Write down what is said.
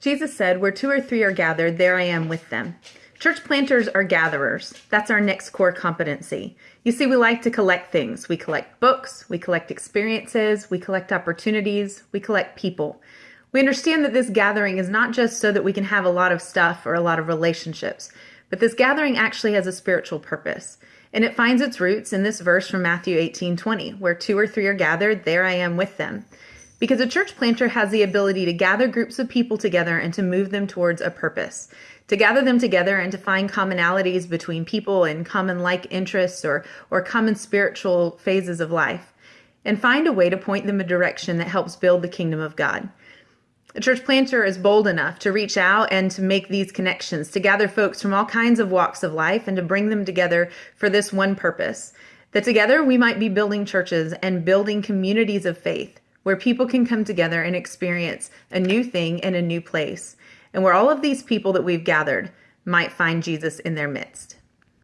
Jesus said, Where two or three are gathered, there I am with them. Church planters are gatherers. That's our next core competency. You see, we like to collect things. We collect books, we collect experiences, we collect opportunities, we collect people. We understand that this gathering is not just so that we can have a lot of stuff or a lot of relationships, but this gathering actually has a spiritual purpose. And it finds its roots in this verse from Matthew 18 20, where two or three are gathered, there I am with them. Because a church planter has the ability to gather groups of people together and to move them towards a purpose, to gather them together and to find commonalities between people and common like interests or, or common spiritual phases of life, and find a way to point them a direction that helps build the kingdom of God. A church planter is bold enough to reach out and to make these connections, to gather folks from all kinds of walks of life and to bring them together for this one purpose. That together we might be building churches and building communities of faith where people can come together and experience a new thing in a new place, and where all of these people that we've gathered might find Jesus in their midst.